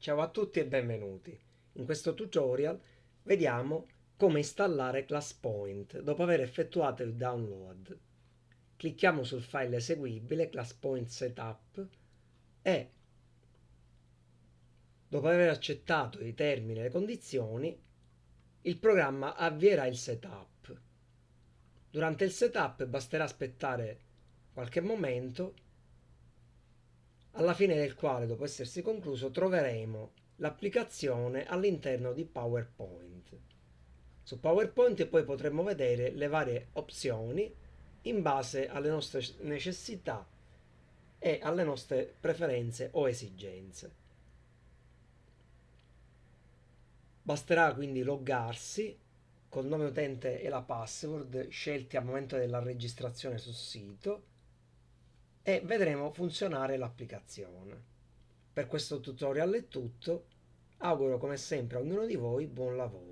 Ciao a tutti e benvenuti. In questo tutorial vediamo come installare ClassPoint dopo aver effettuato il download. Clicchiamo sul file eseguibile ClassPoint Setup e dopo aver accettato i termini e le condizioni il programma avvierà il setup. Durante il setup basterà aspettare qualche momento alla fine del quale, dopo essersi concluso, troveremo l'applicazione all'interno di PowerPoint. Su PowerPoint poi potremo vedere le varie opzioni in base alle nostre necessità e alle nostre preferenze o esigenze. Basterà quindi loggarsi col nome utente e la password scelti al momento della registrazione sul sito e vedremo funzionare l'applicazione. Per questo tutorial è tutto, auguro come sempre a ognuno di voi buon lavoro.